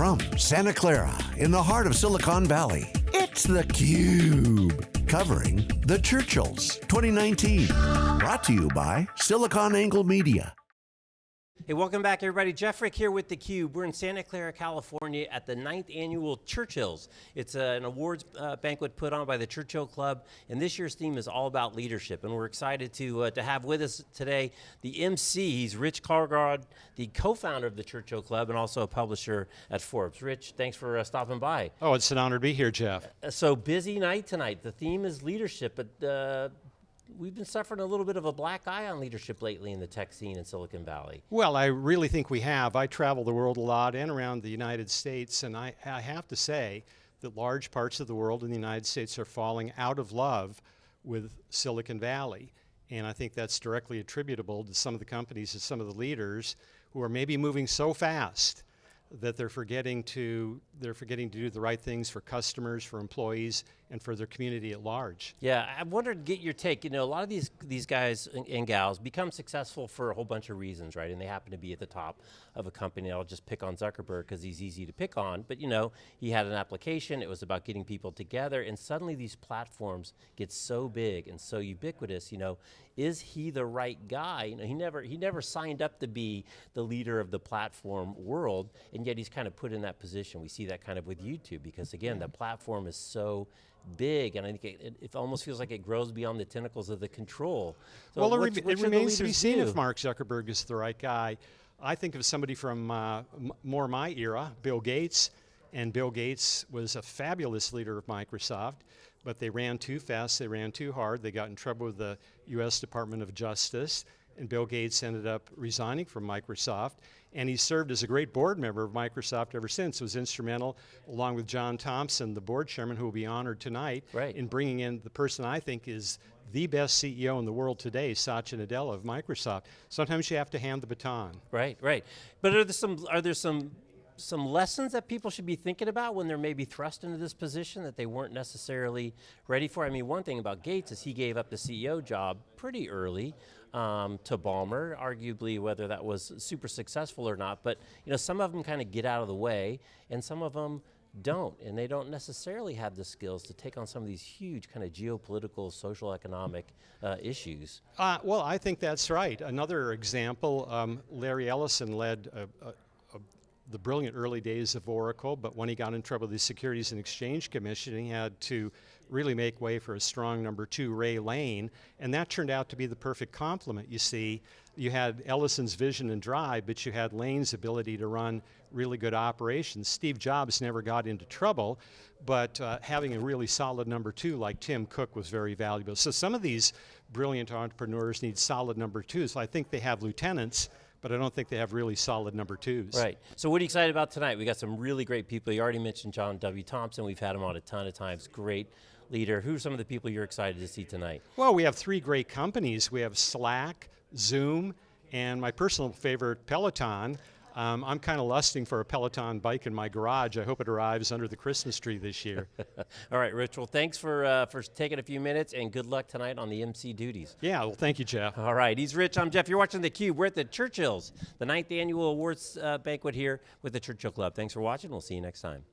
From Santa Clara, in the heart of Silicon Valley, it's theCUBE. Covering the Churchills 2019. Brought to you by SiliconANGLE Media. Hey, welcome back everybody. Jeff Frick here with theCUBE. We're in Santa Clara, California at the ninth annual Churchills. It's uh, an awards uh, banquet put on by the Churchill Club, and this year's theme is all about leadership, and we're excited to, uh, to have with us today the MC, he's Rich Karlgaard, the co-founder of the Churchill Club, and also a publisher at Forbes. Rich, thanks for uh, stopping by. Oh, it's an honor to be here, Jeff. Uh, so busy night tonight. The theme is leadership, but uh, we've been suffering a little bit of a black eye on leadership lately in the tech scene in Silicon Valley. Well, I really think we have. I travel the world a lot and around the United States, and I, I have to say that large parts of the world in the United States are falling out of love with Silicon Valley. And I think that's directly attributable to some of the companies and some of the leaders who are maybe moving so fast that they're forgetting to they're forgetting to do the right things for customers, for employees, and for their community at large. Yeah, I wanted to get your take. You know, a lot of these these guys and, and, gals become successful for a whole bunch of reasons, right? And they happen to be at the top of a company. I'll just pick on Zuckerberg because he's easy to pick on. But you know, he had an application. It was about getting people together, and suddenly these platforms get so big and so ubiquitous. You know, is he the right guy? You know, he never he never signed up to be the leader of the platform world, and yet he's kind of put in that position. We see that kind of with YouTube because again, the platform is so big, and I think it, it, almost feels like it grows beyond the tentacles of the control. So well, it, it remains to be seen do? if Mark Zuckerberg is the right guy. I think of somebody from uh, more my era, Bill Gates, and Bill Gates was a fabulous leader of Microsoft, but they ran too fast, they ran too hard, they got in trouble with the US Department of Justice, and Bill Gates ended up resigning from Microsoft, and he served as a great board member of Microsoft ever since. was instrumental, along with John Thompson, the board chairman, who will be honored tonight, right. in bringing in the person I think is the best CEO in the world today, Satya Nadella of Microsoft. Sometimes you have to hand the baton. Right, right. But are there some, are there some some lessons that people should be thinking about when they're maybe thrust into this position that they weren't necessarily ready for? I mean, one thing about Gates is he gave up the CEO job pretty early um, to Ballmer, arguably whether that was super successful or not, but you know, some of them kind of get out of the way, and some of them don't, and they don't necessarily have the skills to take on some of these huge kind of geopolitical, social, economic uh, issues. Uh, well, I think that's right. Another example, um, Larry Ellison led a, a, the brilliant early days of Oracle, but when he got in trouble with the Securities and Exchange Commission, he had to really make way for a strong number two, Ray Lane, and that turned out to be the perfect complement. You see, you had Ellison's vision and drive, but you had Lane's ability to run really good operations. Steve Jobs never got into trouble, but uh, having a really solid number two like Tim Cook was very valuable. So some of these brilliant entrepreneurs need solid number twos. I think they have lieutenants, but I don't think they have really solid number twos. Right, so what are you excited about tonight? We got some really great people. You already mentioned John W. Thompson, we've had him on a ton of times, great leader. Who are some of the people you're excited to see tonight? Well, we have three great companies. We have Slack, Zoom, and my personal favorite, Peloton. Um, I'm kind of lusting for a Peloton bike in my garage. I hope it arrives under the Christmas tree this year. All right, Rich, well thanks for, uh, for taking a few minutes and good luck tonight on the MC duties. Yeah, well thank you, Jeff. All right, he's Rich, I'm Jeff. You're watching theCUBE. We're at the Churchills, the ninth annual awards uh, banquet here with the Churchill Club. Thanks for watching, we'll see you next time.